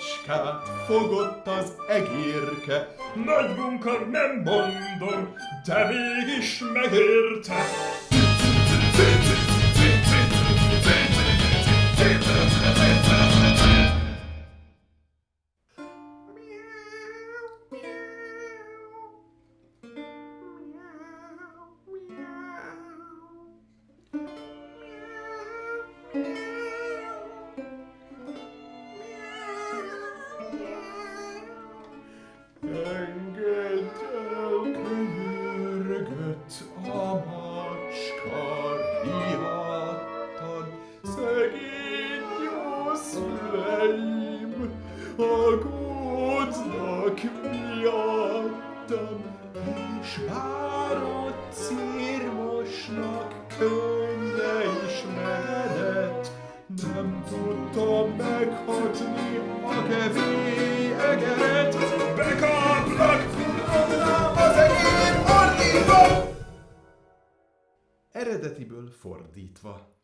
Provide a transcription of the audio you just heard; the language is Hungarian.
macskát fogott az egérke. Nagy munka, nem mondom, de mégis megérte. Engedd el, könyörgött a macska, riadtan, és círmosnak könnye is meredett, nem tudtam meghatni a kevély egeret, Eredetiből fordítva.